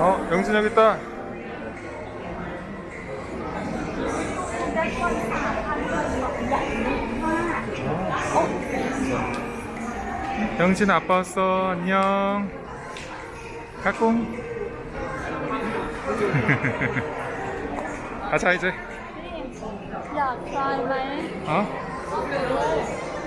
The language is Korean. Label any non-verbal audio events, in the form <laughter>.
어, 영진 여기 있다. 영진 아빠 왔어. 안녕. 가꿍. <laughs> 가자 이제. 야 좋아해 어?